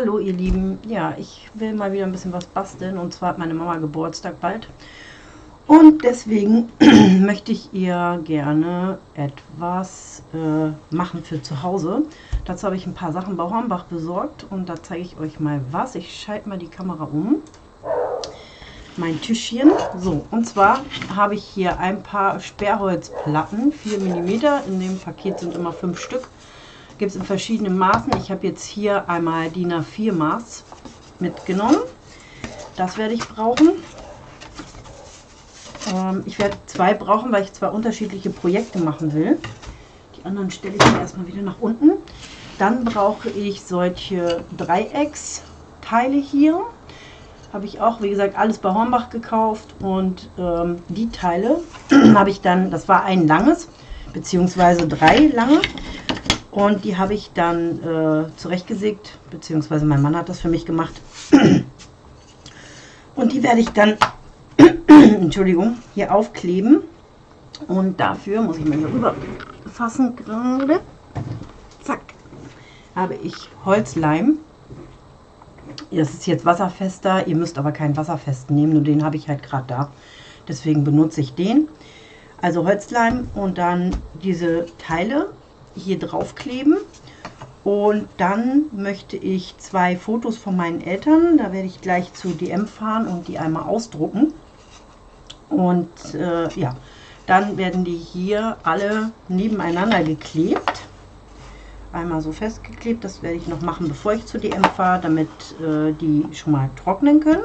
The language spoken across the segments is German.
Hallo ihr Lieben, ja, ich will mal wieder ein bisschen was basteln und zwar hat meine Mama Geburtstag bald und deswegen möchte ich ihr gerne etwas äh, machen für zu Hause. Dazu habe ich ein paar Sachen bei Hornbach besorgt und da zeige ich euch mal was. Ich schalte mal die Kamera um. Mein Tischchen. So, und zwar habe ich hier ein paar Sperrholzplatten, 4 mm. In dem Paket sind immer 5 Stück Gibt es in verschiedenen Maßen. Ich habe jetzt hier einmal DIN A4 Maß mitgenommen. Das werde ich brauchen. Ähm, ich werde zwei brauchen, weil ich zwei unterschiedliche Projekte machen will. Die anderen stelle ich erstmal wieder nach unten. Dann brauche ich solche Dreiecksteile hier. Habe ich auch, wie gesagt, alles bei Hornbach gekauft. Und ähm, die Teile habe ich dann, das war ein langes, beziehungsweise drei lange. Und die habe ich dann äh, zurechtgesägt, beziehungsweise mein Mann hat das für mich gemacht. Und die werde ich dann, Entschuldigung, hier aufkleben. Und dafür muss ich mal hier rüber fassen gerade. Zack. Habe ich Holzleim. Das ist jetzt wasserfester. Ihr müsst aber keinen wasserfesten nehmen, nur den habe ich halt gerade da. Deswegen benutze ich den. Also Holzleim und dann diese Teile hier draufkleben. Und dann möchte ich zwei Fotos von meinen Eltern, da werde ich gleich zu DM fahren und die einmal ausdrucken. Und äh, ja, dann werden die hier alle nebeneinander geklebt. Einmal so festgeklebt, das werde ich noch machen, bevor ich zu DM fahre, damit äh, die schon mal trocknen können.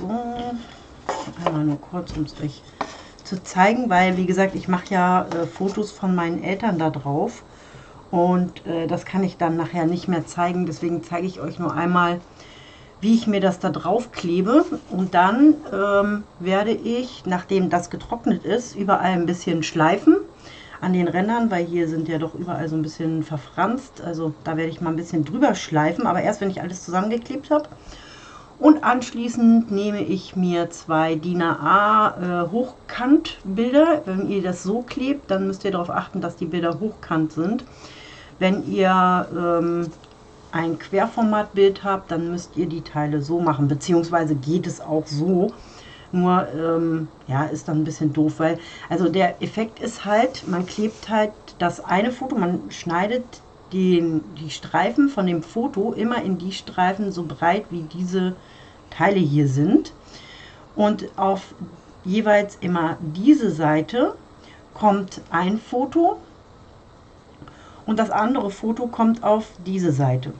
So, einmal nur kurz, um es euch zu zeigen, weil wie gesagt, ich mache ja äh, Fotos von meinen Eltern da drauf und äh, das kann ich dann nachher nicht mehr zeigen. Deswegen zeige ich euch nur einmal, wie ich mir das da drauf klebe und dann ähm, werde ich, nachdem das getrocknet ist, überall ein bisschen schleifen an den Rändern, weil hier sind ja doch überall so ein bisschen verfranst. Also da werde ich mal ein bisschen drüber schleifen, aber erst wenn ich alles zusammengeklebt habe. Und anschließend nehme ich mir zwei DIN A äh, Hochkantbilder. Wenn ihr das so klebt, dann müsst ihr darauf achten, dass die Bilder hochkant sind. Wenn ihr ähm, ein Querformatbild habt, dann müsst ihr die Teile so machen, beziehungsweise geht es auch so. Nur, ähm, ja, ist dann ein bisschen doof, weil, also der Effekt ist halt, man klebt halt das eine Foto, man schneidet den, die Streifen von dem Foto immer in die Streifen so breit wie diese Teile hier sind. Und auf jeweils immer diese Seite kommt ein Foto und das andere Foto kommt auf diese Seite.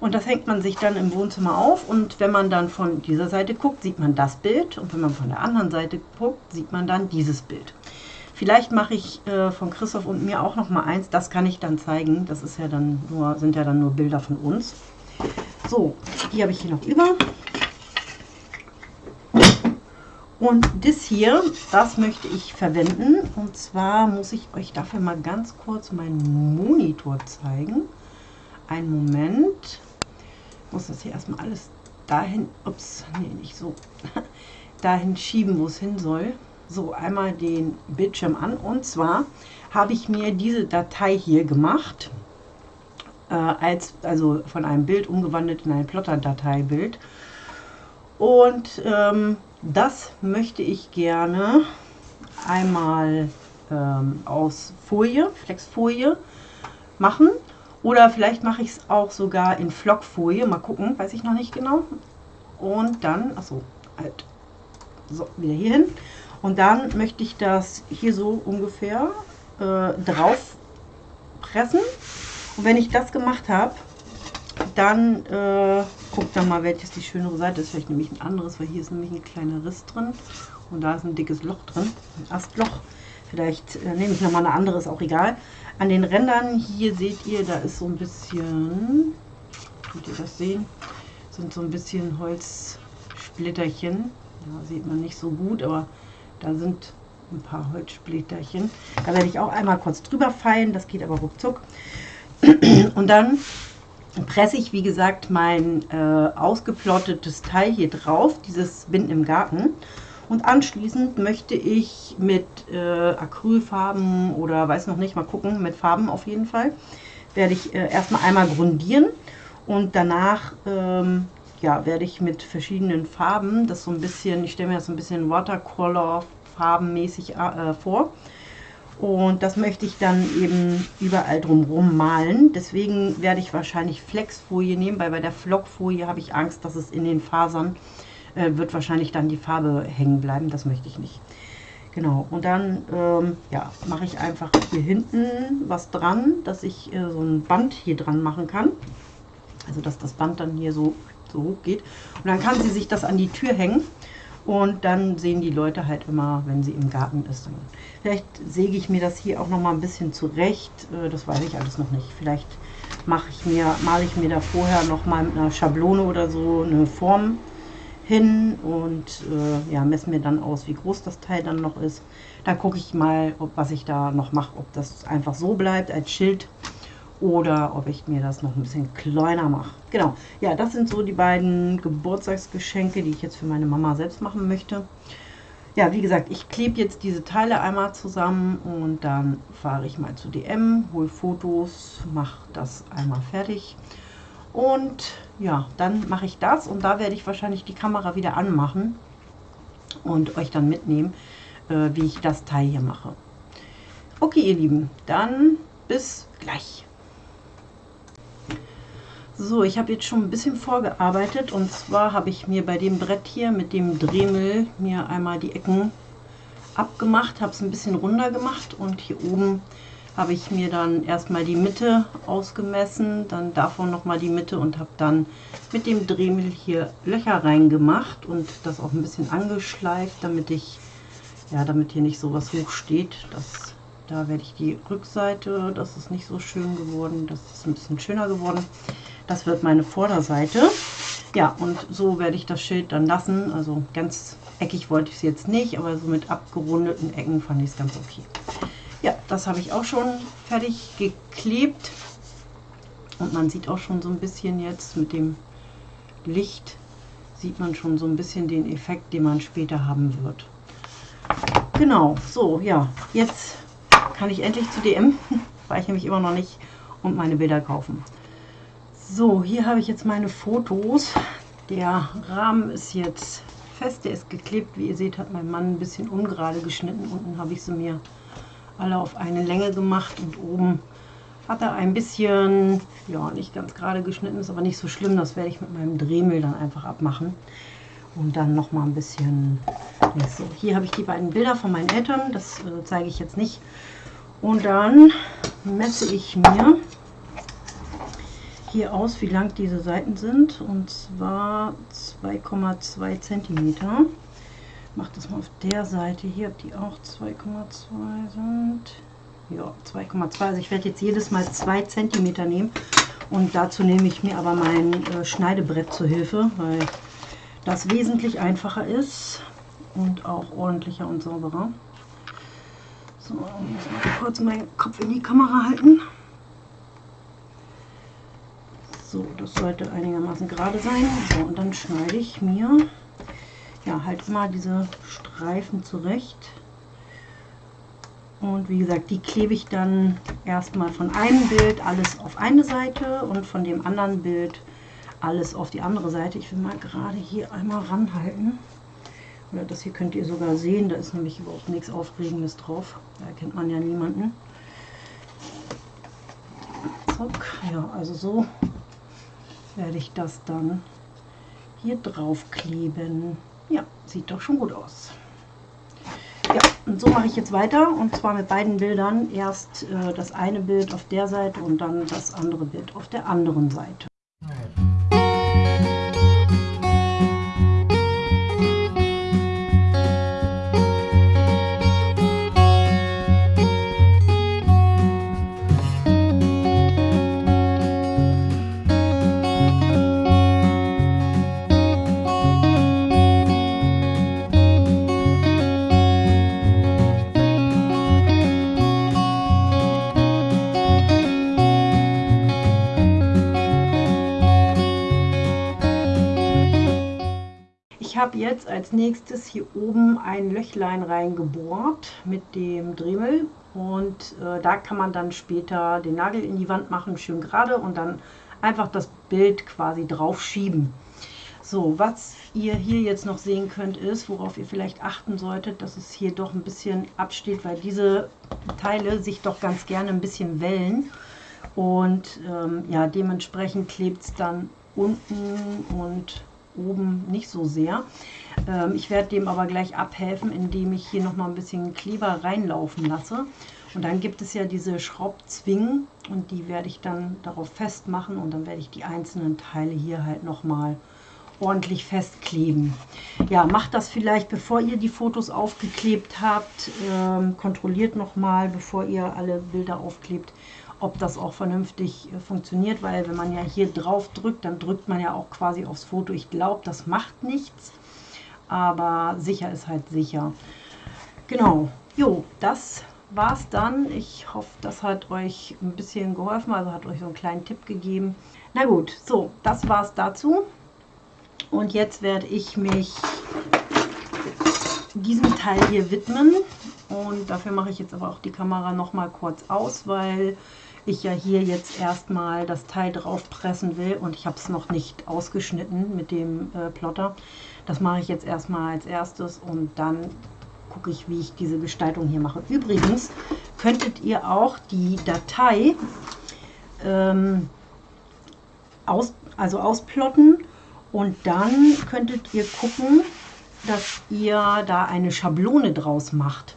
Und das hängt man sich dann im Wohnzimmer auf und wenn man dann von dieser Seite guckt, sieht man das Bild und wenn man von der anderen Seite guckt, sieht man dann dieses Bild. Vielleicht mache ich äh, von Christoph und mir auch noch mal eins, das kann ich dann zeigen. Das ist ja dann nur, sind ja dann nur Bilder von uns. So, die habe ich hier noch über. Und das hier, das möchte ich verwenden. Und zwar muss ich euch dafür mal ganz kurz meinen Monitor zeigen. Einen Moment. Ich muss das hier erstmal alles dahin, ups, nee, nicht so, dahin schieben, wo es hin soll so einmal den Bildschirm an. Und zwar habe ich mir diese Datei hier gemacht, äh, als, also von einem Bild umgewandelt in ein Plotter-Dateibild. Und ähm, das möchte ich gerne einmal ähm, aus Folie, Flexfolie machen. Oder vielleicht mache ich es auch sogar in Flockfolie, mal gucken, weiß ich noch nicht genau. Und dann, achso, halt, so, wieder hier hin und dann möchte ich das hier so ungefähr äh, drauf pressen. Und wenn ich das gemacht habe, dann äh, guckt dann mal, welches die schönere Seite ist. Vielleicht nehme ich ein anderes, weil hier ist nämlich ein kleiner Riss drin. Und da ist ein dickes Loch drin, ein Astloch. Vielleicht äh, nehme ich nochmal eine andere, ist auch egal. An den Rändern hier seht ihr, da ist so ein bisschen, könnt ihr das sehen, sind so ein bisschen Holzsplitterchen. Ja, sieht man nicht so gut, aber da sind ein paar Holzsplitterchen. Da werde ich auch einmal kurz drüber feilen, das geht aber ruckzuck. Und dann presse ich, wie gesagt, mein äh, ausgeplottetes Teil hier drauf, dieses Binden im Garten. Und anschließend möchte ich mit äh, Acrylfarben oder weiß noch nicht, mal gucken, mit Farben auf jeden Fall, werde ich äh, erstmal einmal grundieren und danach ähm, ja, werde ich mit verschiedenen Farben das so ein bisschen, ich stelle mir das so ein bisschen Watercolor farbenmäßig äh, vor. Und das möchte ich dann eben überall drumherum malen. Deswegen werde ich wahrscheinlich Flexfolie nehmen, weil bei der Flockfolie habe ich Angst, dass es in den Fasern äh, wird wahrscheinlich dann die Farbe hängen bleiben. Das möchte ich nicht. Genau, und dann ähm, ja, mache ich einfach hier hinten was dran, dass ich äh, so ein Band hier dran machen kann. Also dass das Band dann hier so, so hoch geht. Und dann kann sie sich das an die Tür hängen. Und dann sehen die Leute halt immer, wenn sie im Garten ist. Vielleicht säge ich mir das hier auch noch mal ein bisschen zurecht. Äh, das weiß ich alles noch nicht. Vielleicht mache ich mir, male ich mir da vorher noch mal mit einer Schablone oder so eine Form hin und äh, ja, messe mir dann aus, wie groß das Teil dann noch ist. Dann gucke ich mal, ob, was ich da noch mache, ob das einfach so bleibt als Schild oder ob ich mir das noch ein bisschen kleiner mache. Genau, ja, das sind so die beiden Geburtstagsgeschenke, die ich jetzt für meine Mama selbst machen möchte. Ja, wie gesagt, ich klebe jetzt diese Teile einmal zusammen und dann fahre ich mal zu DM, hole Fotos, mache das einmal fertig. Und ja, dann mache ich das und da werde ich wahrscheinlich die Kamera wieder anmachen und euch dann mitnehmen, äh, wie ich das Teil hier mache. Okay, ihr Lieben, dann bis gleich. So, ich habe jetzt schon ein bisschen vorgearbeitet und zwar habe ich mir bei dem Brett hier mit dem Dremel mir einmal die Ecken abgemacht, habe es ein bisschen runder gemacht und hier oben habe ich mir dann erstmal die Mitte ausgemessen, dann davon nochmal die Mitte und habe dann mit dem Dremel hier Löcher reingemacht und das auch ein bisschen angeschleift, damit ich, ja, damit hier nicht so was hoch steht. Das, da werde ich die Rückseite, das ist nicht so schön geworden, das ist ein bisschen schöner geworden. Das wird meine Vorderseite. Ja, und so werde ich das Schild dann lassen. Also ganz eckig wollte ich es jetzt nicht, aber so mit abgerundeten Ecken fand ich es ganz okay. Ja, das habe ich auch schon fertig geklebt. Und man sieht auch schon so ein bisschen jetzt mit dem Licht, sieht man schon so ein bisschen den Effekt, den man später haben wird. Genau, so, ja, jetzt kann ich endlich zu DM, weil ich nämlich immer noch nicht, und meine Bilder kaufen. So, hier habe ich jetzt meine Fotos. Der Rahmen ist jetzt fest, der ist geklebt. Wie ihr seht, hat mein Mann ein bisschen ungerade geschnitten. Unten habe ich sie mir alle auf eine Länge gemacht und oben hat er ein bisschen, ja, nicht ganz gerade geschnitten, ist aber nicht so schlimm. Das werde ich mit meinem Dremel dann einfach abmachen. Und dann noch mal ein bisschen, so, hier habe ich die beiden Bilder von meinen Eltern, das äh, zeige ich jetzt nicht. Und dann messe ich mir hier aus, wie lang diese Seiten sind. Und zwar 2,2 cm. Mache das mal auf der Seite hier, ob die auch 2,2 sind. Ja, 2,2. Also ich werde jetzt jedes Mal 2 cm nehmen. Und dazu nehme ich mir aber mein äh, Schneidebrett zur Hilfe, weil das wesentlich einfacher ist und auch ordentlicher und sauberer. So, muss mal kurz meinen Kopf in die Kamera halten. So, das sollte einigermaßen gerade sein. So, und dann schneide ich mir ja halt immer diese Streifen zurecht. Und wie gesagt, die klebe ich dann erstmal von einem Bild alles auf eine Seite und von dem anderen Bild alles auf die andere Seite. Ich will mal gerade hier einmal ranhalten. Oder das hier könnt ihr sogar sehen, da ist nämlich überhaupt nichts Aufregendes drauf. Da erkennt man ja niemanden. Zack, ja, also so werde ich das dann hier drauf kleben. Ja, sieht doch schon gut aus. Ja, und so mache ich jetzt weiter und zwar mit beiden Bildern. Erst äh, das eine Bild auf der Seite und dann das andere Bild auf der anderen Seite. Jetzt als nächstes hier oben ein Löchlein reingebohrt mit dem Dremel und äh, da kann man dann später den Nagel in die Wand machen, schön gerade und dann einfach das Bild quasi drauf schieben. So, was ihr hier jetzt noch sehen könnt, ist, worauf ihr vielleicht achten solltet, dass es hier doch ein bisschen absteht, weil diese Teile sich doch ganz gerne ein bisschen wellen. Und ähm, ja, dementsprechend klebt es dann unten und oben nicht so sehr. Ähm, ich werde dem aber gleich abhelfen, indem ich hier noch mal ein bisschen Kleber reinlaufen lasse. Und dann gibt es ja diese Schraubzwingen und die werde ich dann darauf festmachen und dann werde ich die einzelnen Teile hier halt noch mal ordentlich festkleben. Ja, macht das vielleicht, bevor ihr die Fotos aufgeklebt habt. Ähm, kontrolliert noch mal, bevor ihr alle Bilder aufklebt, ob das auch vernünftig äh, funktioniert, weil wenn man ja hier drauf drückt, dann drückt man ja auch quasi aufs Foto. Ich glaube, das macht nichts, aber sicher ist halt sicher. Genau, jo, das war's dann. Ich hoffe, das hat euch ein bisschen geholfen, also hat euch so einen kleinen Tipp gegeben. Na gut, so, das war's dazu. Und jetzt werde ich mich diesem Teil hier widmen. Und dafür mache ich jetzt aber auch die Kamera noch mal kurz aus, weil ich ja hier jetzt erstmal das Teil drauf pressen will und ich habe es noch nicht ausgeschnitten mit dem äh, Plotter. Das mache ich jetzt erstmal als erstes und dann gucke ich, wie ich diese Gestaltung hier mache. Übrigens könntet ihr auch die Datei ähm, aus, also ausplotten und dann könntet ihr gucken, dass ihr da eine Schablone draus macht.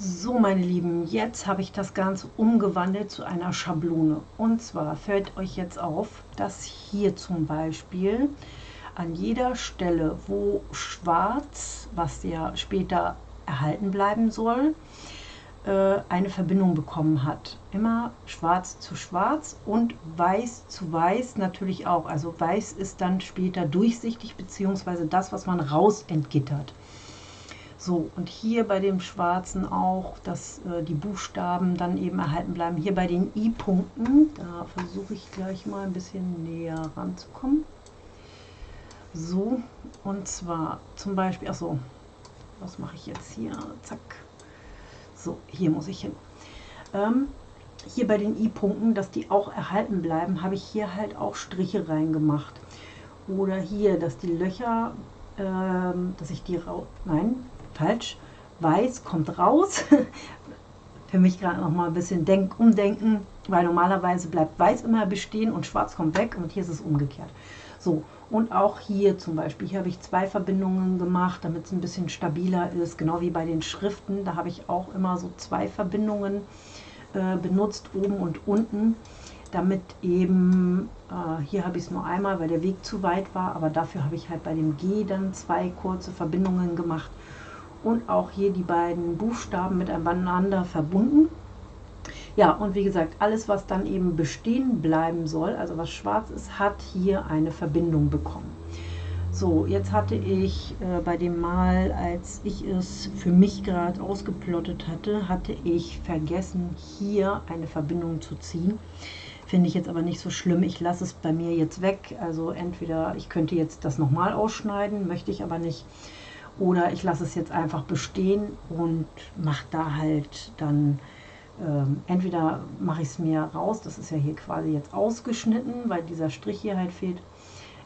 So, meine Lieben, jetzt habe ich das Ganze umgewandelt zu einer Schablone. Und zwar fällt euch jetzt auf, dass hier zum Beispiel an jeder Stelle, wo schwarz, was ja später erhalten bleiben soll, äh, eine Verbindung bekommen hat. Immer schwarz zu schwarz und weiß zu weiß natürlich auch. Also weiß ist dann später durchsichtig, beziehungsweise das, was man raus entgittert. So, und hier bei dem schwarzen auch, dass äh, die Buchstaben dann eben erhalten bleiben. Hier bei den I-Punkten, da versuche ich gleich mal ein bisschen näher ranzukommen. So, und zwar zum Beispiel, achso, was mache ich jetzt hier? Zack. So, hier muss ich hin. Ähm, hier bei den I-Punkten, dass die auch erhalten bleiben, habe ich hier halt auch Striche reingemacht. Oder hier, dass die Löcher, ähm, dass ich die nein, falsch. Weiß kommt raus. Für mich gerade noch mal ein bisschen denk, umdenken, weil normalerweise bleibt Weiß immer bestehen und Schwarz kommt weg und hier ist es umgekehrt. So, und auch hier zum Beispiel, hier habe ich zwei Verbindungen gemacht, damit es ein bisschen stabiler ist, genau wie bei den Schriften. Da habe ich auch immer so zwei Verbindungen äh, benutzt, oben und unten, damit eben, äh, hier habe ich es nur einmal, weil der Weg zu weit war, aber dafür habe ich halt bei dem G dann zwei kurze Verbindungen gemacht und auch hier die beiden Buchstaben miteinander verbunden. Ja, und wie gesagt, alles, was dann eben bestehen bleiben soll, also was schwarz ist, hat hier eine Verbindung bekommen. So, jetzt hatte ich äh, bei dem Mal, als ich es für mich gerade ausgeplottet hatte, hatte ich vergessen, hier eine Verbindung zu ziehen. Finde ich jetzt aber nicht so schlimm. Ich lasse es bei mir jetzt weg. Also entweder ich könnte jetzt das nochmal ausschneiden, möchte ich aber nicht. Oder ich lasse es jetzt einfach bestehen und mache da halt dann, ähm, entweder mache ich es mir raus, das ist ja hier quasi jetzt ausgeschnitten, weil dieser Strich hier halt fehlt.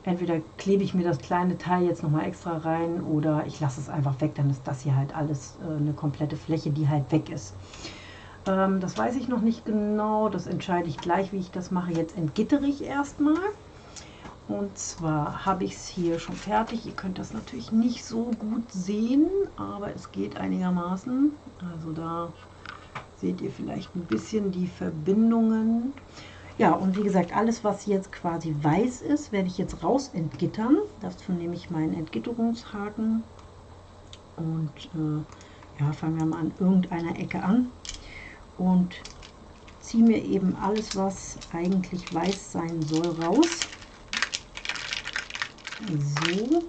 Entweder klebe ich mir das kleine Teil jetzt nochmal extra rein oder ich lasse es einfach weg, dann ist das hier halt alles äh, eine komplette Fläche, die halt weg ist. Ähm, das weiß ich noch nicht genau, das entscheide ich gleich, wie ich das mache. Jetzt entgittere ich erstmal. Und zwar habe ich es hier schon fertig. Ihr könnt das natürlich nicht so gut sehen, aber es geht einigermaßen. Also da seht ihr vielleicht ein bisschen die Verbindungen. Ja, und wie gesagt, alles, was jetzt quasi weiß ist, werde ich jetzt raus entgittern. Dazu nehme ich meinen Entgitterungshaken und äh, ja, fangen wir mal an irgendeiner Ecke an und ziehe mir eben alles, was eigentlich weiß sein soll, raus. So.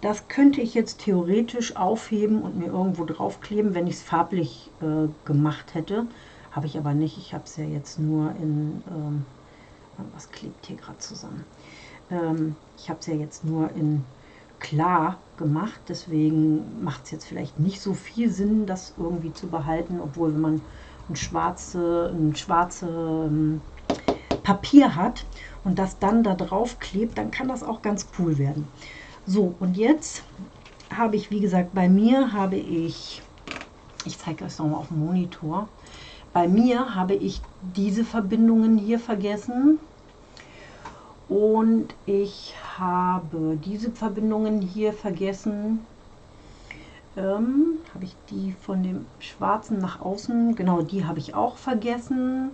Das könnte ich jetzt theoretisch aufheben und mir irgendwo draufkleben, wenn ich es farblich äh, gemacht hätte. Habe ich aber nicht. Ich habe es ja jetzt nur in... Ähm, was klebt hier gerade zusammen? Ähm, ich habe es ja jetzt nur in klar gemacht. Deswegen macht es jetzt vielleicht nicht so viel Sinn, das irgendwie zu behalten, obwohl wenn man ein schwarze, ein schwarze ähm, Papier hat und das dann da drauf klebt, dann kann das auch ganz cool werden. So, und jetzt habe ich, wie gesagt, bei mir habe ich, ich zeige euch nochmal auf dem Monitor, bei mir habe ich diese Verbindungen hier vergessen und ich habe diese Verbindungen hier vergessen. Ähm, habe ich die von dem schwarzen nach außen, genau die habe ich auch vergessen.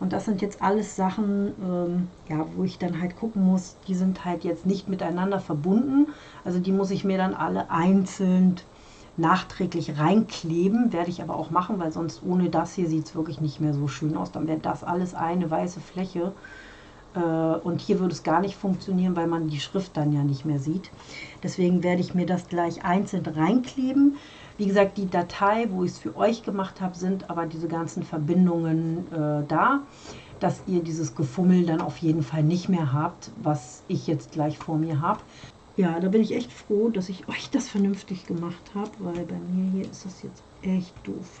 Und das sind jetzt alles Sachen, ähm, ja, wo ich dann halt gucken muss, die sind halt jetzt nicht miteinander verbunden. Also die muss ich mir dann alle einzeln nachträglich reinkleben. Werde ich aber auch machen, weil sonst ohne das hier sieht es wirklich nicht mehr so schön aus. Dann wäre das alles eine weiße Fläche. Äh, und hier würde es gar nicht funktionieren, weil man die Schrift dann ja nicht mehr sieht. Deswegen werde ich mir das gleich einzeln reinkleben. Wie gesagt, die Datei, wo ich es für euch gemacht habe, sind aber diese ganzen Verbindungen äh, da, dass ihr dieses Gefummel dann auf jeden Fall nicht mehr habt, was ich jetzt gleich vor mir habe. Ja, da bin ich echt froh, dass ich euch das vernünftig gemacht habe, weil bei mir hier ist das jetzt echt doof.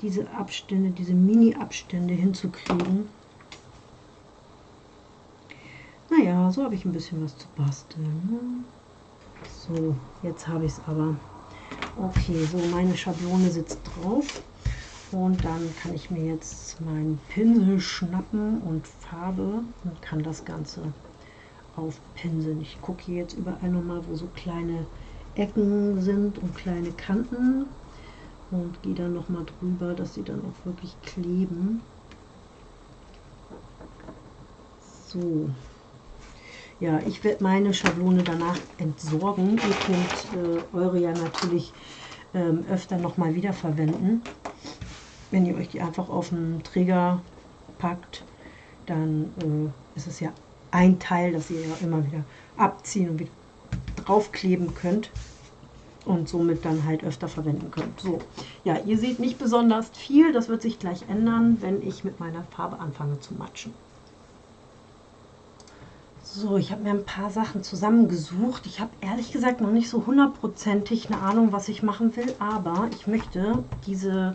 Diese Abstände, diese Mini-Abstände hinzukriegen. Naja, so habe ich ein bisschen was zu basteln. Ne? So, jetzt habe ich es aber. Okay, so meine Schablone sitzt drauf. Und dann kann ich mir jetzt meinen Pinsel schnappen und Farbe und kann das Ganze aufpinseln. Ich gucke hier jetzt überall nochmal, wo so kleine Ecken sind und kleine Kanten und gehe dann nochmal drüber, dass sie dann auch wirklich kleben. So. Ja, ich werde meine Schablone danach entsorgen. Ihr könnt äh, eure ja natürlich ähm, öfter nochmal wiederverwenden. Wenn ihr euch die einfach auf einen Träger packt, dann äh, ist es ja ein Teil, das ihr ja immer wieder abziehen und wieder draufkleben könnt und somit dann halt öfter verwenden könnt. So, ja, ihr seht nicht besonders viel, das wird sich gleich ändern, wenn ich mit meiner Farbe anfange zu matschen. So, ich habe mir ein paar Sachen zusammengesucht. Ich habe ehrlich gesagt noch nicht so hundertprozentig eine Ahnung, was ich machen will, aber ich möchte diese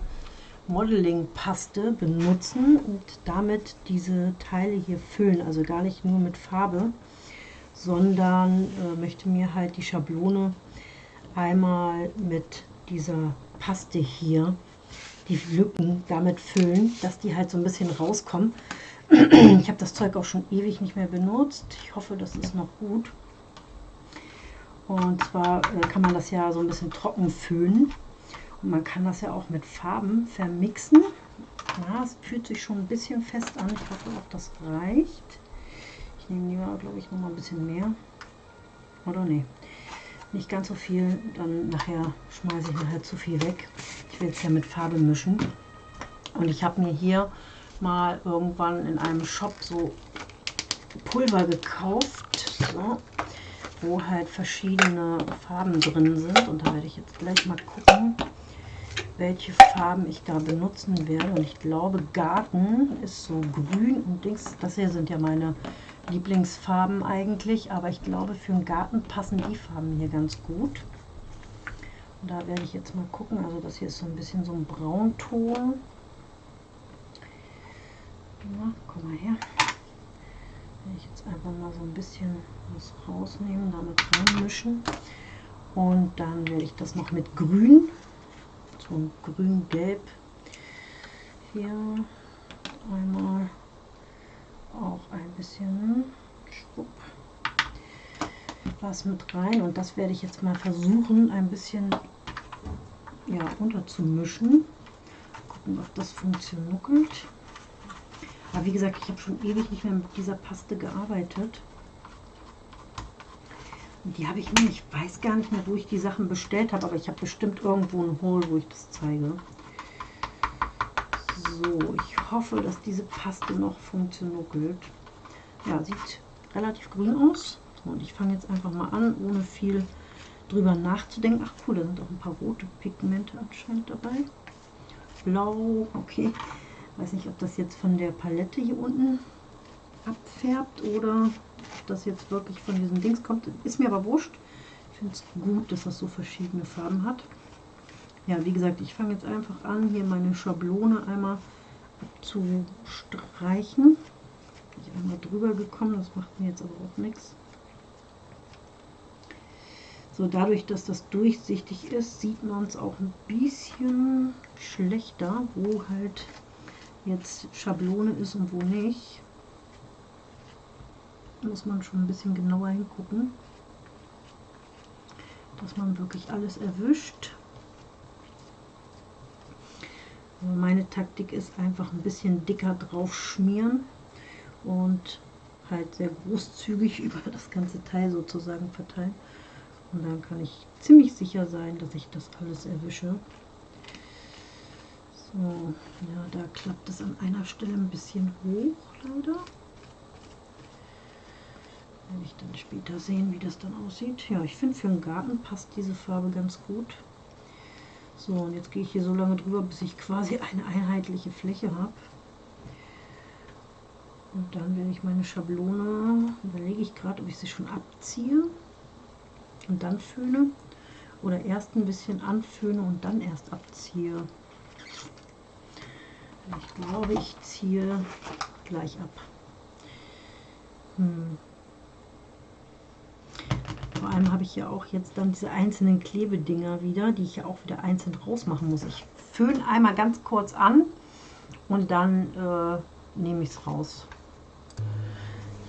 Modeling-Paste benutzen und damit diese Teile hier füllen. Also gar nicht nur mit Farbe, sondern äh, möchte mir halt die Schablone einmal mit dieser Paste hier, die Lücken damit füllen, dass die halt so ein bisschen rauskommen. Ich habe das Zeug auch schon ewig nicht mehr benutzt. Ich hoffe, das ist noch gut. Und zwar äh, kann man das ja so ein bisschen trocken föhnen. Und man kann das ja auch mit Farben vermixen. Ja, es fühlt sich schon ein bisschen fest an. Ich hoffe auch, das reicht. Ich nehme lieber, glaube ich, noch mal ein bisschen mehr. Oder nee, nicht ganz so viel. Dann nachher schmeiße ich nachher zu viel weg. Ich will es ja mit Farbe mischen. Und ich habe mir hier mal irgendwann in einem Shop so Pulver gekauft, so, wo halt verschiedene Farben drin sind. Und da werde ich jetzt gleich mal gucken, welche Farben ich da benutzen werde. Und ich glaube, Garten ist so grün und Dings. Das hier sind ja meine Lieblingsfarben eigentlich. Aber ich glaube, für den Garten passen die Farben hier ganz gut. Und da werde ich jetzt mal gucken. Also das hier ist so ein bisschen so ein Braunton. Na, komm mal her. Werde ich jetzt einfach mal so ein bisschen was rausnehmen, damit reinmischen. Und dann werde ich das noch mit Grün, so ein Grün-Gelb, hier einmal auch ein bisschen schwupp, was mit rein. Und das werde ich jetzt mal versuchen, ein bisschen ja, unterzumischen. Gucken, ob das funktioniert. Aber wie gesagt, ich habe schon ewig nicht mehr mit dieser Paste gearbeitet. Und die habe ich mir, ich weiß gar nicht mehr, wo ich die Sachen bestellt habe, aber ich habe bestimmt irgendwo ein Hole, wo ich das zeige. So, ich hoffe, dass diese Paste noch funktioniert. Ja, sieht relativ grün aus. Und ich fange jetzt einfach mal an, ohne viel drüber nachzudenken. Ach cool, da sind auch ein paar rote Pigmente anscheinend dabei. Blau, okay weiß nicht, ob das jetzt von der Palette hier unten abfärbt oder ob das jetzt wirklich von diesem Dings kommt. Ist mir aber wurscht. finde es gut, dass das so verschiedene Farben hat. Ja, wie gesagt, ich fange jetzt einfach an, hier meine Schablone einmal abzustreichen. Bin ich einmal drüber gekommen, das macht mir jetzt aber auch nichts. So, dadurch, dass das durchsichtig ist, sieht man es auch ein bisschen schlechter, wo halt jetzt Schablone ist und wo nicht. Muss man schon ein bisschen genauer hingucken, dass man wirklich alles erwischt. Meine Taktik ist einfach ein bisschen dicker drauf schmieren und halt sehr großzügig über das ganze Teil sozusagen verteilen. Und dann kann ich ziemlich sicher sein, dass ich das alles erwische. So, ja, da klappt es an einer Stelle ein bisschen hoch, leider. Werde ich dann später sehen, wie das dann aussieht. Ja, ich finde für einen Garten passt diese Farbe ganz gut. So, und jetzt gehe ich hier so lange drüber, bis ich quasi eine einheitliche Fläche habe. Und dann werde ich meine Schablone, überlege ich gerade, ob ich sie schon abziehe und dann föhne oder erst ein bisschen anföhne und dann erst abziehe. Ich glaube, ich ziehe gleich ab. Hm. Vor allem habe ich ja auch jetzt dann diese einzelnen Klebedinger wieder, die ich ja auch wieder einzeln rausmachen muss. Ich föhne einmal ganz kurz an und dann äh, nehme ich es raus.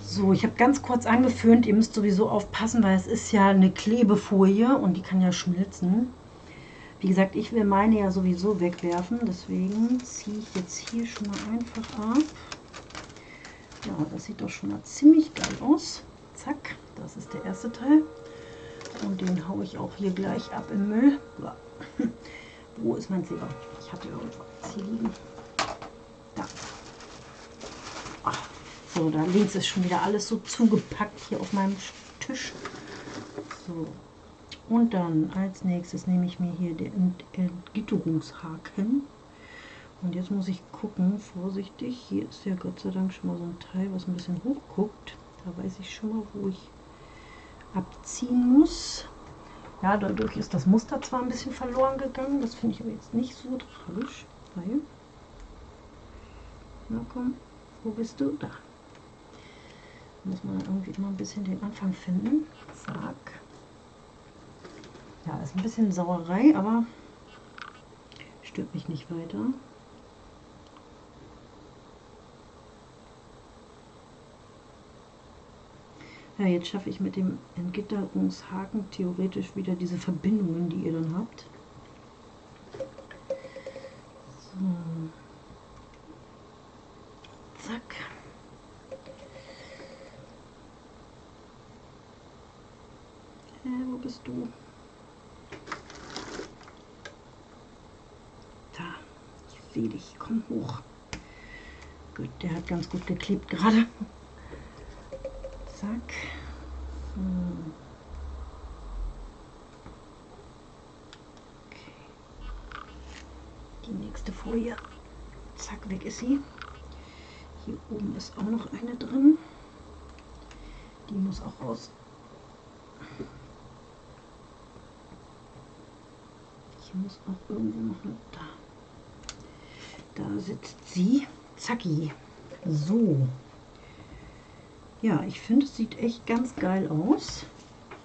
So, ich habe ganz kurz angeföhnt. Ihr müsst sowieso aufpassen, weil es ist ja eine Klebefolie und die kann ja schmilzen. Wie gesagt, ich will meine ja sowieso wegwerfen, deswegen ziehe ich jetzt hier schon mal einfach ab. Ja, das sieht doch schon mal ziemlich geil aus. Zack, das ist der erste Teil. Und den haue ich auch hier gleich ab im Müll. Wo ist mein Silber? Ich hatte irgendwo hier liegen. Da. So, da links ist schon wieder alles so zugepackt hier auf meinem Tisch. So. Und dann als nächstes nehme ich mir hier den Entgitterungshaken. Und jetzt muss ich gucken, vorsichtig. Hier ist ja Gott sei Dank schon mal so ein Teil, was ein bisschen hoch guckt. Da weiß ich schon mal, wo ich abziehen muss. Ja, dadurch ist das Muster zwar ein bisschen verloren gegangen. Das finde ich aber jetzt nicht so tragisch. Weil, na komm, wo bist du? Da muss man irgendwie immer ein bisschen den Anfang finden. Zack. Ja, ist ein bisschen Sauerei, aber stört mich nicht weiter. Ja, jetzt schaffe ich mit dem Entgitterungshaken theoretisch wieder diese Verbindungen, die ihr dann habt. So. Zack. bist du? Da, sehe dich, komm hoch. Gut, der hat ganz gut geklebt gerade. Zack. Okay. Die nächste Folie. Zack, weg ist sie. Hier oben ist auch noch eine drin. Die muss auch raus. Hier muss auch irgendwo noch eine, da. Da sitzt sie. Zacki. So. Ja, ich finde, es sieht echt ganz geil aus.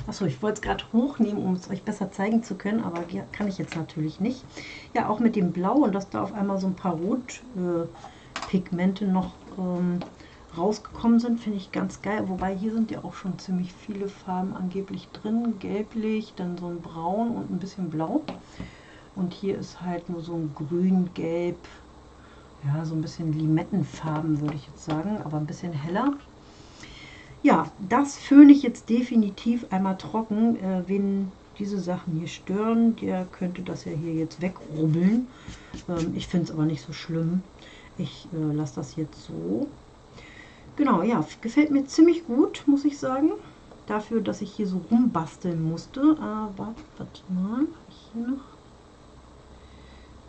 Achso, ich wollte es gerade hochnehmen, um es euch besser zeigen zu können, aber kann ich jetzt natürlich nicht. Ja, auch mit dem Blau und dass da auf einmal so ein paar Rotpigmente äh, noch ähm, rausgekommen sind, finde ich ganz geil. Wobei hier sind ja auch schon ziemlich viele Farben angeblich drin. Gelblich, dann so ein Braun und ein bisschen Blau. Und hier ist halt nur so ein Grün, Gelb, ja, so ein bisschen Limettenfarben würde ich jetzt sagen, aber ein bisschen heller. Ja, das föhne ich jetzt definitiv einmal trocken. Äh, wen diese Sachen hier stören, der könnte das ja hier jetzt wegrubbeln. Ähm, ich finde es aber nicht so schlimm. Ich äh, lasse das jetzt so. Genau, ja, gefällt mir ziemlich gut, muss ich sagen. Dafür, dass ich hier so rumbasteln musste. Aber, warte mal, habe ich hier noch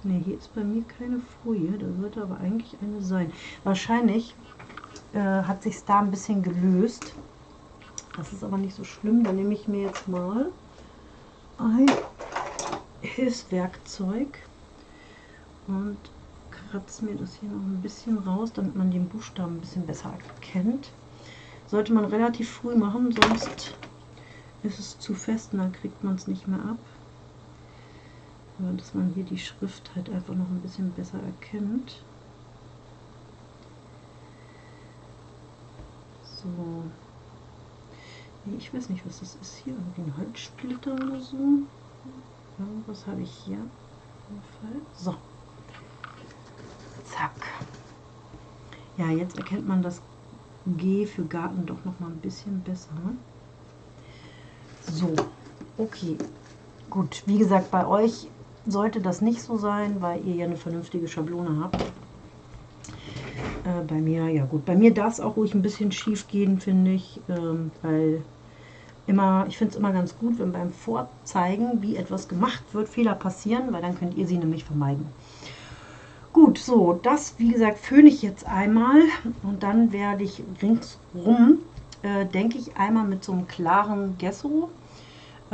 Ne, hier ist bei mir keine Folie, da sollte aber eigentlich eine sein. Wahrscheinlich äh, hat sich da ein bisschen gelöst. Das ist aber nicht so schlimm. Dann nehme ich mir jetzt mal ein Hilfswerkzeug und kratze mir das hier noch ein bisschen raus, damit man den Buchstaben ein bisschen besser erkennt. Sollte man relativ früh machen, sonst ist es zu fest und dann kriegt man es nicht mehr ab. Dass man hier die Schrift halt einfach noch ein bisschen besser erkennt. So. Ich weiß nicht, was das ist hier. Irgendwie ein Holzsplitter oder so. Ja, was habe ich hier? So. Zack. Ja, jetzt erkennt man das G für Garten doch noch mal ein bisschen besser. So, okay. Gut, wie gesagt, bei euch sollte das nicht so sein, weil ihr ja eine vernünftige Schablone habt. Äh, bei mir, ja gut, bei mir darf es auch ruhig ein bisschen schief gehen, finde ich, ähm, weil immer, ich finde es immer ganz gut, wenn beim Vorzeigen, wie etwas gemacht wird, Fehler passieren, weil dann könnt ihr sie nämlich vermeiden. Gut, so, das, wie gesagt, föhne ich jetzt einmal und dann werde ich ringsrum, äh, denke ich, einmal mit so einem klaren Gesso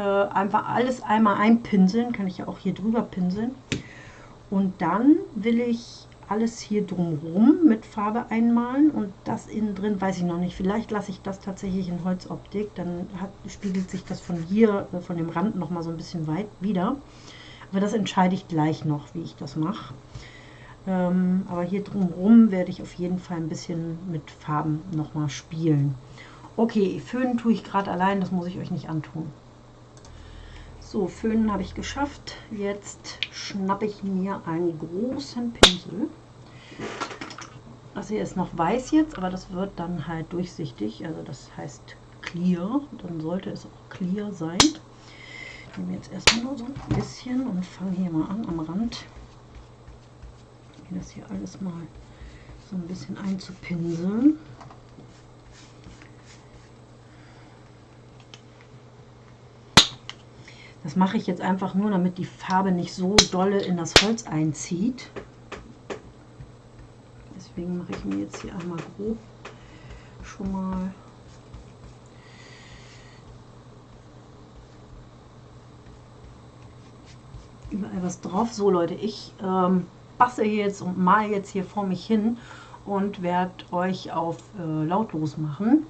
äh, einfach alles einmal einpinseln, kann ich ja auch hier drüber pinseln. Und dann will ich alles hier drumherum mit Farbe einmalen und das innen drin weiß ich noch nicht. Vielleicht lasse ich das tatsächlich in Holzoptik, dann hat, spiegelt sich das von hier, äh, von dem Rand noch mal so ein bisschen weit wieder. Aber das entscheide ich gleich noch, wie ich das mache. Ähm, aber hier drumherum werde ich auf jeden Fall ein bisschen mit Farben noch mal spielen. Okay, Föhnen tue ich gerade allein, das muss ich euch nicht antun. So, Föhnen habe ich geschafft. Jetzt schnappe ich mir einen großen Pinsel. Das hier ist noch weiß jetzt, aber das wird dann halt durchsichtig. Also das heißt clear. Dann sollte es auch clear sein. Ich nehme jetzt erstmal nur so ein bisschen und fange hier mal an am Rand. Das hier alles mal so ein bisschen einzupinseln. Das mache ich jetzt einfach nur, damit die Farbe nicht so dolle in das Holz einzieht. Deswegen mache ich mir jetzt hier einmal grob schon mal überall was drauf. So Leute, ich ähm, bastel jetzt und mal jetzt hier vor mich hin und werde euch auf äh, lautlos machen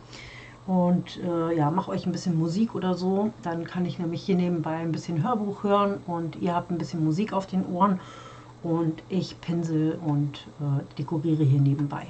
und äh, ja, mache euch ein bisschen Musik oder so. Dann kann ich nämlich hier nebenbei ein bisschen Hörbuch hören und ihr habt ein bisschen Musik auf den Ohren und ich pinsel und äh, dekoriere hier nebenbei.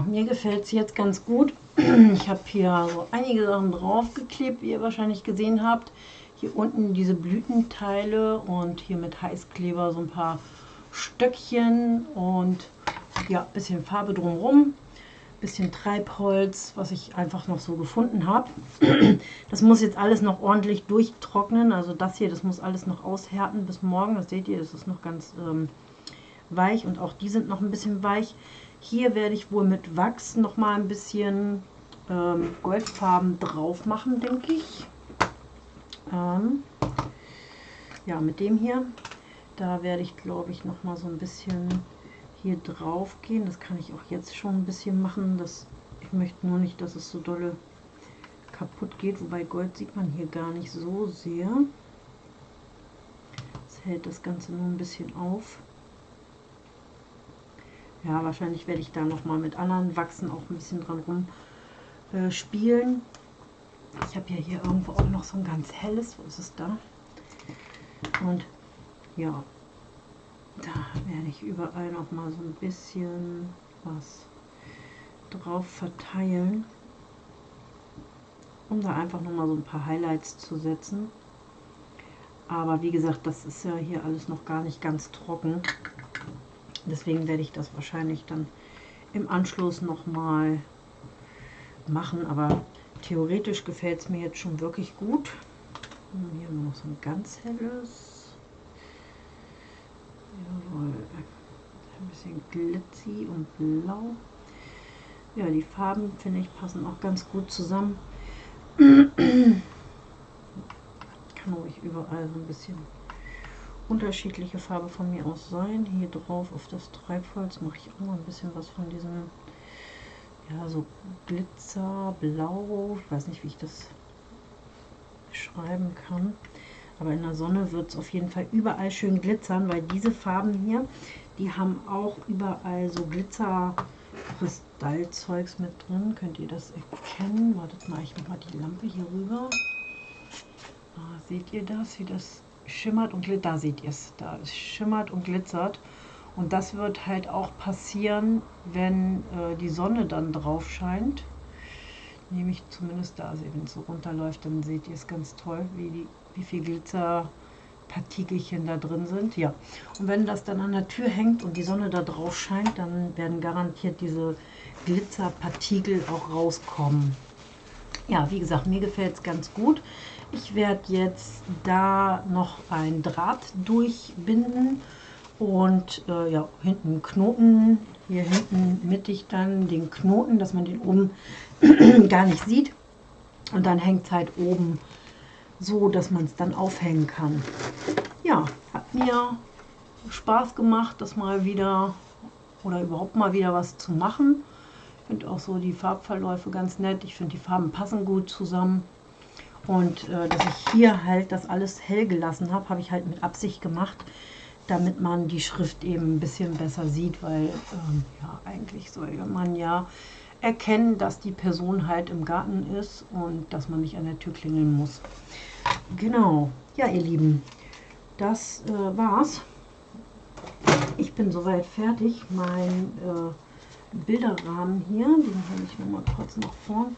Mir gefällt es jetzt ganz gut. Ich habe hier so einige Sachen draufgeklebt, wie ihr wahrscheinlich gesehen habt. Hier unten diese Blütenteile und hier mit Heißkleber so ein paar Stöckchen und ja, ein bisschen Farbe drumherum. Bisschen Treibholz, was ich einfach noch so gefunden habe. Das muss jetzt alles noch ordentlich durchtrocknen. Also das hier, das muss alles noch aushärten bis morgen. Das seht ihr, das ist noch ganz ähm, weich und auch die sind noch ein bisschen weich. Hier werde ich wohl mit Wachs noch mal ein bisschen ähm, Goldfarben drauf machen, denke ich. Ähm, ja, mit dem hier, da werde ich, glaube ich, noch mal so ein bisschen hier drauf gehen. Das kann ich auch jetzt schon ein bisschen machen. Das, ich möchte nur nicht, dass es so dolle kaputt geht. Wobei Gold sieht man hier gar nicht so sehr. Das hält das Ganze nur ein bisschen auf. Ja, wahrscheinlich werde ich da noch mal mit anderen Wachsen auch ein bisschen dran rum äh, spielen. Ich habe ja hier irgendwo auch noch so ein ganz helles. Wo ist es da? Und ja, da werde ich überall noch mal so ein bisschen was drauf verteilen, um da einfach noch mal so ein paar Highlights zu setzen. Aber wie gesagt, das ist ja hier alles noch gar nicht ganz trocken. Deswegen werde ich das wahrscheinlich dann im Anschluss nochmal machen. Aber theoretisch gefällt es mir jetzt schon wirklich gut. Hier haben wir noch so ein ganz helles. Jawohl. Ein bisschen glitzy und blau. Ja, die Farben, finde ich, passen auch ganz gut zusammen. Kann ruhig überall so ein bisschen unterschiedliche Farbe von mir aus sein. Hier drauf auf das Treibholz mache ich auch mal ein bisschen was von diesem, ja, so Glitzerblau. Ich weiß nicht, wie ich das beschreiben kann. Aber in der Sonne wird es auf jeden Fall überall schön glitzern, weil diese Farben hier, die haben auch überall so Glitzerkristallzeugs mit drin. Könnt ihr das erkennen? Wartet mal, ich mache mal die Lampe hier rüber. Ah, seht ihr das, wie das schimmert und glitzert? Da seht ihr es, da es schimmert und glitzert. Und das wird halt auch passieren, wenn äh, die Sonne dann drauf scheint. Nämlich zumindest da, wenn es so runterläuft, dann seht ihr es ganz toll, wie, die, wie viel Glitzerpartikelchen da drin sind. Ja, und wenn das dann an der Tür hängt und die Sonne da drauf scheint, dann werden garantiert diese Glitzerpartikel auch rauskommen. Ja, wie gesagt, mir gefällt es ganz gut. Ich werde jetzt da noch ein Draht durchbinden und äh, ja, hinten Knoten, hier hinten mittig dann den Knoten, dass man den oben gar nicht sieht. Und dann hängt es halt oben so, dass man es dann aufhängen kann. Ja, hat mir Spaß gemacht, das mal wieder oder überhaupt mal wieder was zu machen. Ich finde auch so die Farbverläufe ganz nett. Ich finde die Farben passen gut zusammen. Und äh, dass ich hier halt das alles hell gelassen habe, habe ich halt mit Absicht gemacht, damit man die Schrift eben ein bisschen besser sieht, weil ähm, ja, eigentlich soll man ja erkennen, dass die Person halt im Garten ist und dass man nicht an der Tür klingeln muss. Genau, ja ihr Lieben, das äh, war's. Ich bin soweit fertig. Mein äh, Bilderrahmen hier, den habe ich noch mal kurz nach vorn.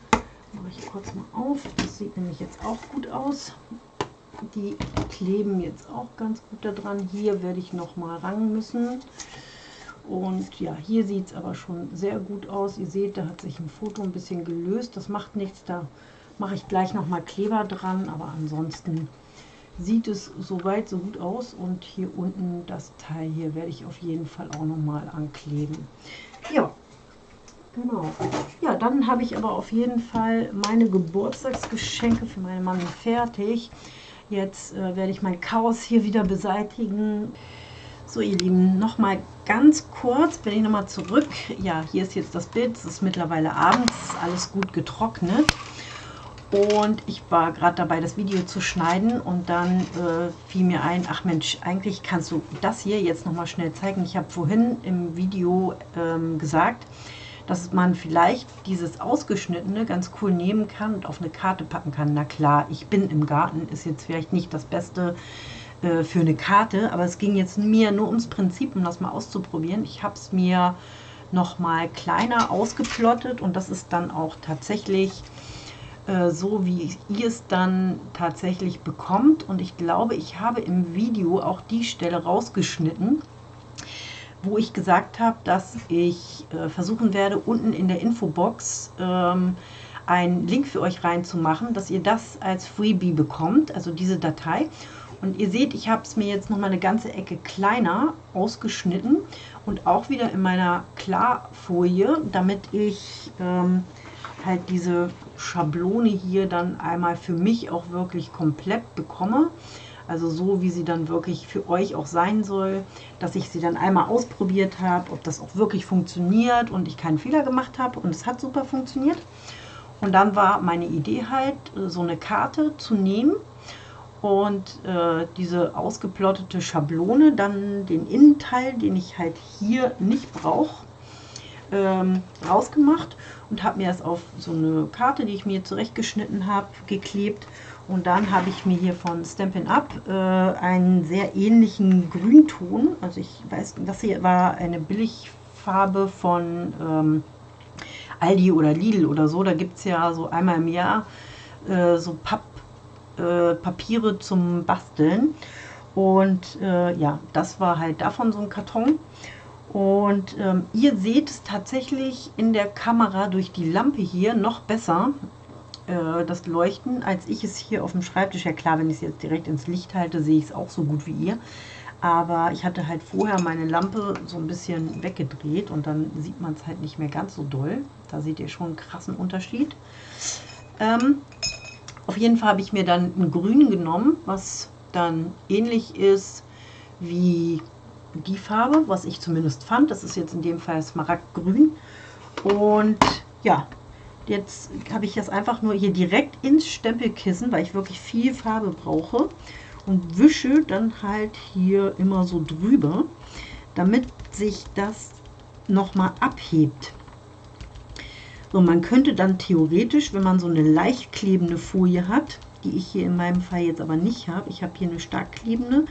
Mache ich kurz mal auf. Das sieht nämlich jetzt auch gut aus. Die kleben jetzt auch ganz gut da dran. Hier werde ich noch mal ran müssen. Und ja, hier sieht es aber schon sehr gut aus. Ihr seht, da hat sich ein Foto ein bisschen gelöst. Das macht nichts, da mache ich gleich noch mal Kleber dran. Aber ansonsten sieht es soweit so gut aus. Und hier unten das Teil hier werde ich auf jeden Fall auch noch mal ankleben. Ja, genau. Ja, dann habe ich aber auf jeden Fall meine Geburtstagsgeschenke für meinen Mann fertig. Jetzt äh, werde ich mein Chaos hier wieder beseitigen. So ihr Lieben, nochmal ganz kurz, bin ich nochmal zurück. Ja, hier ist jetzt das Bild, es ist mittlerweile abends, alles gut getrocknet. Und ich war gerade dabei, das Video zu schneiden und dann äh, fiel mir ein, ach Mensch, eigentlich kannst du das hier jetzt nochmal schnell zeigen. Ich habe vorhin im Video ähm, gesagt, dass man vielleicht dieses Ausgeschnittene ganz cool nehmen kann und auf eine Karte packen kann. Na klar, ich bin im Garten, ist jetzt vielleicht nicht das beste äh, für eine Karte, aber es ging jetzt mir nur ums Prinzip, um das mal auszuprobieren. Ich habe es mir noch mal kleiner ausgeplottet und das ist dann auch tatsächlich äh, so, wie ihr es dann tatsächlich bekommt. Und ich glaube, ich habe im Video auch die Stelle rausgeschnitten, wo ich gesagt habe, dass ich äh, versuchen werde, unten in der Infobox ähm, einen Link für euch reinzumachen, dass ihr das als Freebie bekommt, also diese Datei. Und ihr seht, ich habe es mir jetzt noch mal eine ganze Ecke kleiner ausgeschnitten und auch wieder in meiner Klarfolie, damit ich ähm, halt diese Schablone hier dann einmal für mich auch wirklich komplett bekomme. Also so, wie sie dann wirklich für euch auch sein soll, dass ich sie dann einmal ausprobiert habe, ob das auch wirklich funktioniert und ich keinen Fehler gemacht habe und es hat super funktioniert. Und dann war meine Idee halt, so eine Karte zu nehmen und äh, diese ausgeplottete Schablone, dann den Innenteil, den ich halt hier nicht brauche, ähm, rausgemacht und habe mir das auf so eine Karte, die ich mir zurechtgeschnitten habe, geklebt. Und dann habe ich mir hier von Stampin' Up äh, einen sehr ähnlichen Grünton, also ich weiß, das hier war eine Billigfarbe von ähm, Aldi oder Lidl oder so. Da gibt es ja so einmal im Jahr äh, so Papp äh, Papiere zum Basteln. Und äh, ja, das war halt davon so ein Karton. Und ähm, ihr seht es tatsächlich in der Kamera durch die Lampe hier noch besser, äh, das Leuchten, als ich es hier auf dem Schreibtisch. Ja klar, wenn ich es jetzt direkt ins Licht halte, sehe ich es auch so gut wie ihr. Aber ich hatte halt vorher meine Lampe so ein bisschen weggedreht und dann sieht man es halt nicht mehr ganz so doll. Da seht ihr schon einen krassen Unterschied. Ähm, auf jeden Fall habe ich mir dann einen grünen genommen, was dann ähnlich ist wie die Farbe, was ich zumindest fand. Das ist jetzt in dem Fall Smaragdgrün. Und ja, jetzt habe ich das einfach nur hier direkt ins Stempelkissen, weil ich wirklich viel Farbe brauche. Und wische dann halt hier immer so drüber, damit sich das nochmal abhebt. So, man könnte dann theoretisch, wenn man so eine leicht klebende Folie hat, die ich hier in meinem Fall jetzt aber nicht habe, ich habe hier eine stark klebende,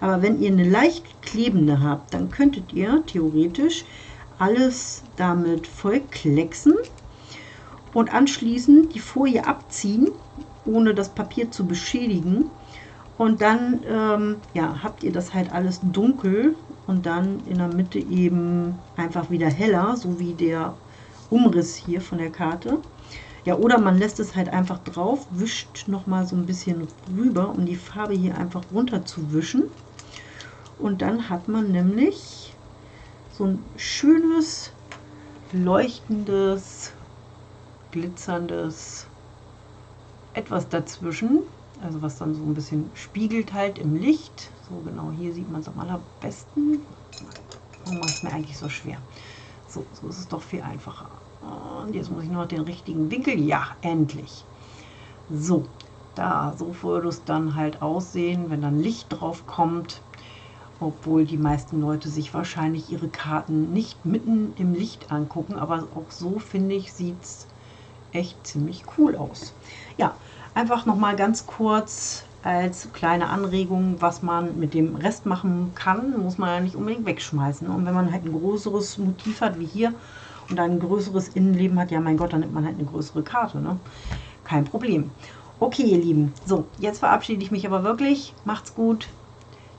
aber wenn ihr eine leicht klebende habt, dann könntet ihr theoretisch alles damit voll klecksen und anschließend die Folie abziehen, ohne das Papier zu beschädigen. Und dann ähm, ja, habt ihr das halt alles dunkel und dann in der Mitte eben einfach wieder heller, so wie der Umriss hier von der Karte. Ja, oder man lässt es halt einfach drauf, wischt nochmal so ein bisschen rüber, um die Farbe hier einfach runter zu wischen. Und dann hat man nämlich so ein schönes, leuchtendes, glitzerndes etwas dazwischen. Also was dann so ein bisschen spiegelt halt im Licht. So genau hier sieht man es am allerbesten. Warum macht es mir eigentlich so schwer? So, so ist es doch viel einfacher. Und jetzt muss ich nur noch den richtigen Winkel. Ja, endlich. So, da, so würde es dann halt aussehen, wenn dann Licht drauf kommt obwohl die meisten Leute sich wahrscheinlich ihre Karten nicht mitten im Licht angucken, aber auch so finde ich, sieht es echt ziemlich cool aus. Ja, einfach nochmal ganz kurz als kleine Anregung, was man mit dem Rest machen kann, muss man ja nicht unbedingt wegschmeißen. Und wenn man halt ein größeres Motiv hat wie hier und ein größeres Innenleben hat, ja mein Gott, dann nimmt man halt eine größere Karte. Ne? Kein Problem. Okay, ihr Lieben, so, jetzt verabschiede ich mich aber wirklich. Macht's gut.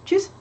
Tschüss.